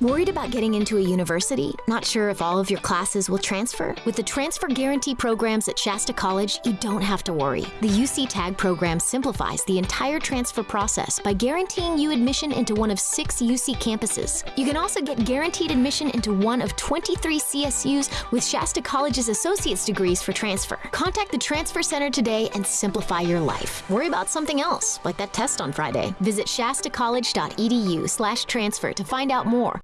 Worried about getting into a university? Not sure if all of your classes will transfer? With the Transfer Guarantee programs at Shasta College, you don't have to worry. The UC TAG program simplifies the entire transfer process by guaranteeing you admission into one of six UC campuses. You can also get guaranteed admission into one of 23 CSUs with Shasta College's associate's degrees for transfer. Contact the Transfer Center today and simplify your life. Worry about something else, like that test on Friday. Visit shastacollege.edu slash transfer to find out more